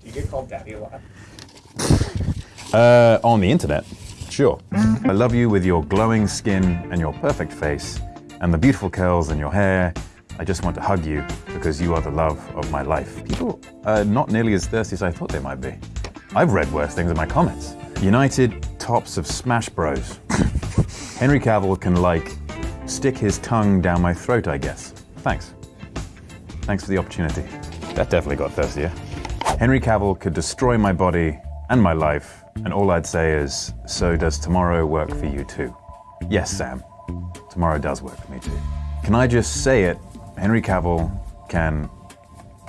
Do you get called daddy a lot? Uh, on the internet, sure. I love you with your glowing skin and your perfect face and the beautiful curls in your hair. I just want to hug you because you are the love of my life. People are not nearly as thirsty as I thought they might be. I've read worse things in my comments. United tops of Smash Bros. Henry Cavill can like stick his tongue down my throat, I guess. Thanks. Thanks for the opportunity. That definitely got thirstier. Henry Cavill could destroy my body and my life, and all I'd say is, so does tomorrow work for you too? Yes, Sam. Tomorrow does work for me too. Can I just say it? Henry Cavill can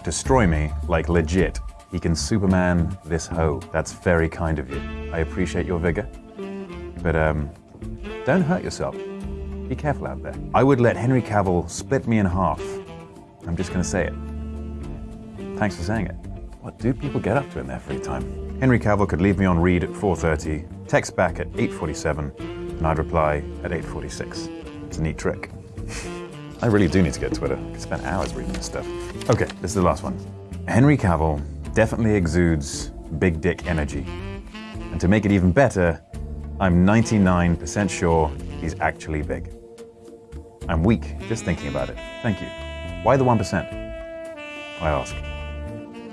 destroy me, like legit. He can Superman this hoe. That's very kind of you. I appreciate your vigor. But um, don't hurt yourself. Be careful out there. I would let Henry Cavill split me in half. I'm just gonna say it. Thanks for saying it. What do people get up to in their free time? Henry Cavill could leave me on read at 4.30, text back at 8.47, and I'd reply at 8.46. It's a neat trick. I really do need to get Twitter. I could spend hours reading this stuff. Okay, this is the last one. Henry Cavill definitely exudes big dick energy. And to make it even better, I'm 99% sure he's actually big. I'm weak just thinking about it. Thank you. Why the 1%? I ask.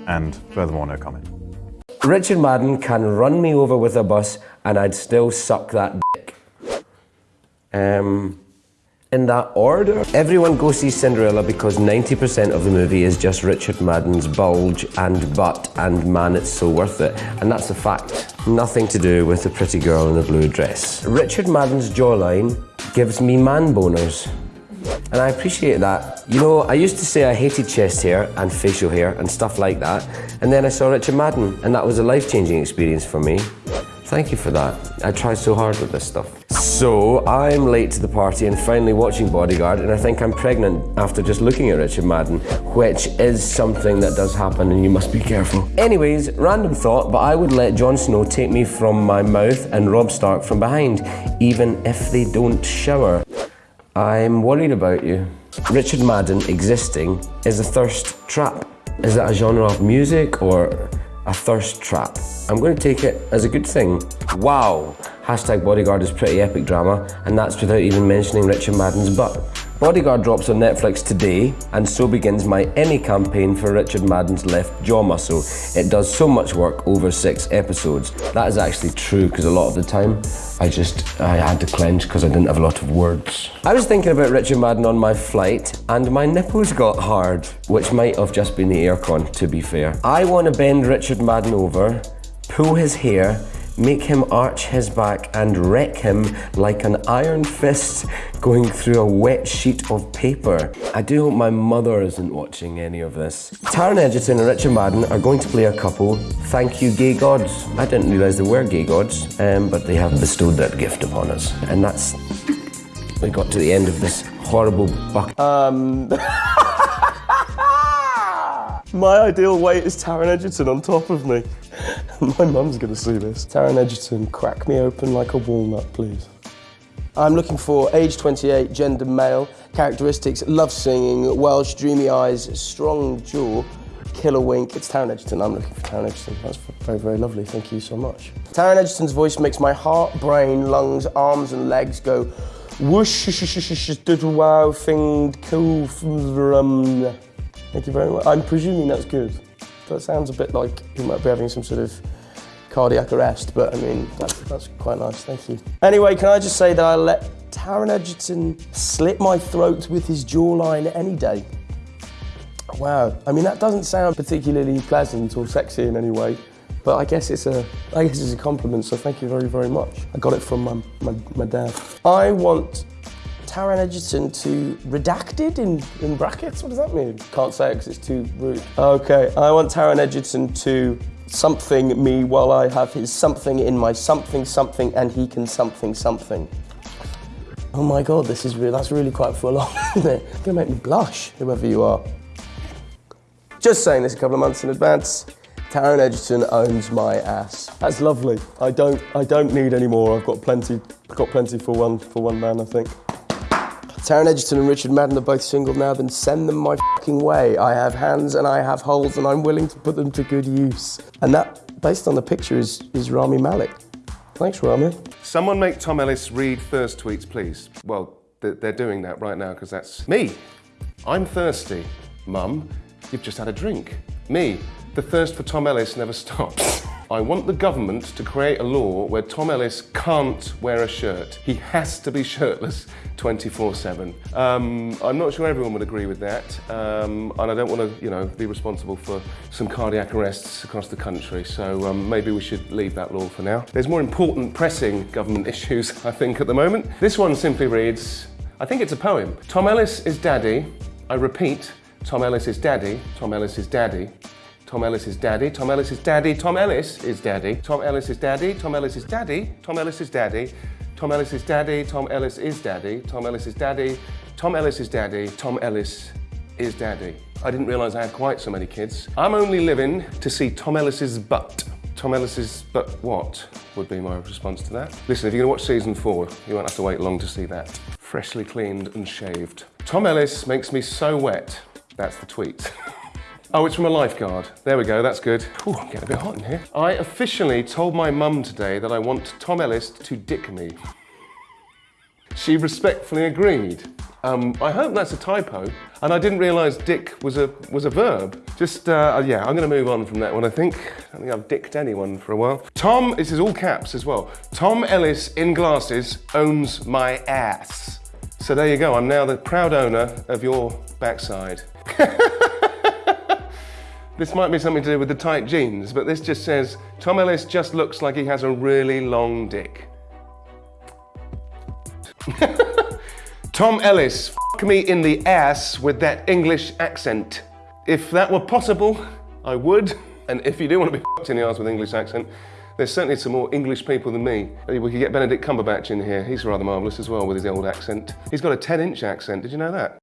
And furthermore, no comment. Richard Madden can run me over with a bus and I'd still suck that dick. Um, in that order. Everyone go see Cinderella because 90% of the movie is just Richard Madden's bulge and butt and man it's so worth it. And that's a fact. Nothing to do with the pretty girl in the blue dress. Richard Madden's jawline gives me man boners. And I appreciate that. You know, I used to say I hated chest hair and facial hair and stuff like that. And then I saw Richard Madden and that was a life-changing experience for me. Thank you for that. I tried so hard with this stuff. So I'm late to the party and finally watching Bodyguard and I think I'm pregnant after just looking at Richard Madden, which is something that does happen and you must be careful. Anyways, random thought, but I would let Jon Snow take me from my mouth and Robb Stark from behind, even if they don't shower. I'm worried about you. Richard Madden existing is a thirst trap. Is that a genre of music or a thirst trap? I'm going to take it as a good thing. Wow. Hashtag Bodyguard is pretty epic drama, and that's without even mentioning Richard Madden's butt. Bodyguard drops on Netflix today, and so begins my Emmy campaign for Richard Madden's left jaw muscle. It does so much work over six episodes. That is actually true, because a lot of the time, I just, I had to clench because I didn't have a lot of words. I was thinking about Richard Madden on my flight, and my nipples got hard, which might have just been the aircon, to be fair. I want to bend Richard Madden over, pull his hair, make him arch his back and wreck him like an iron fist going through a wet sheet of paper. I do hope my mother isn't watching any of this. Taron Egerton and Richard Madden are going to play a couple. Thank you, gay gods. I didn't realise they were gay gods, um, but they have bestowed that gift upon us. And that's... We got to the end of this horrible buck. Um, my ideal weight is Taron Egerton on top of me. My mum's gonna see this. Taron Egerton, crack me open like a walnut, please. I'm looking for age 28, gender male, characteristics, love singing, Welsh, dreamy eyes, strong jaw, killer wink. It's Taron Egerton. I'm looking for Taron Egerton. That's very, very lovely. Thank you so much. Taron Egerton's voice makes my heart, brain, lungs, arms, and legs go whoosh, little wow thing, cool. Um, thank you very much. I'm presuming that's good. That sounds a bit like he might be having some sort of cardiac arrest, but I mean, that's, quite nice, thank you. Anyway, can I just say that I let Taron Egerton slit my throat with his jawline any day. Wow, I mean, that doesn't sound particularly pleasant or sexy in any way, but I guess it's a, I guess it's a compliment, so thank you very, very much. I got it from my, my, my dad. I want Taron Egerton to redacted in, in brackets? What does that mean? Can't say it because it's too rude. Okay, I want Taron Egerton to something me while I have his something in my something something and he can something something. Oh my god, this is really, that's really quite full on, isn't it? It's gonna make me blush, whoever you are. Just saying this a couple of months in advance. Taron Egerton owns my ass. That's lovely. I don't I don't need any more. I've got plenty got plenty for one for one man, I think. Taron Egerton and Richard Madden are both single now, then send them my fucking way. I have hands and I have holes and I'm willing to put them to good use. And that, based on the picture, is, is Rami Malek. Thanks, Rami. Someone make Tom Ellis read thirst tweets, please. Well, they're doing that right now because that's me. I'm thirsty. Mum, you've just had a drink. Me, the thirst for Tom Ellis never stops. I want the government to create a law where Tom Ellis can't wear a shirt. He has to be shirtless 24 7. Um, I'm not sure everyone would agree with that, um, and I don't want to, you know, be responsible for some cardiac arrests across the country, so um, maybe we should leave that law for now. There's more important, pressing government issues, I think, at the moment. This one simply reads I think it's a poem. Tom Ellis is daddy. I repeat, Tom Ellis is daddy. Tom Ellis is daddy. Tom Ellis is daddy. Tom Ellis is daddy. Tom Ellis is daddy. Tom Ellis is daddy. Tom Ellis is daddy. Tom Ellis is daddy. Tom Ellis is daddy. Tom Ellis is daddy. Tom Ellis is daddy. Tom Ellis is daddy. Tom Ellis is daddy. I didn't realise I had quite so many kids. I'm only living to see Tom Ellis's butt. Tom Ellis's but what would be my response to that? Listen, if you're gonna watch season four, you won't have to wait long to see that. Freshly cleaned and shaved. Tom Ellis makes me so wet. That's the tweet. Oh, it's from a lifeguard. There we go, that's good. Ooh, I'm getting a bit hot in here. I officially told my mum today that I want Tom Ellis to dick me. She respectfully agreed. Um, I hope that's a typo. And I didn't realise dick was a was a verb. Just uh, yeah, I'm going to move on from that one. I think. I don't think I've dicked anyone for a while. Tom, this is all caps as well. Tom Ellis in glasses owns my ass. So there you go. I'm now the proud owner of your backside. This might be something to do with the tight jeans, but this just says Tom Ellis just looks like he has a really long dick. Tom Ellis, f me in the ass with that English accent. If that were possible, I would. And if you do want to be f***ed in the ass with English accent, there's certainly some more English people than me. We could get Benedict Cumberbatch in here. He's rather marvellous as well with his old accent. He's got a 10 inch accent, did you know that?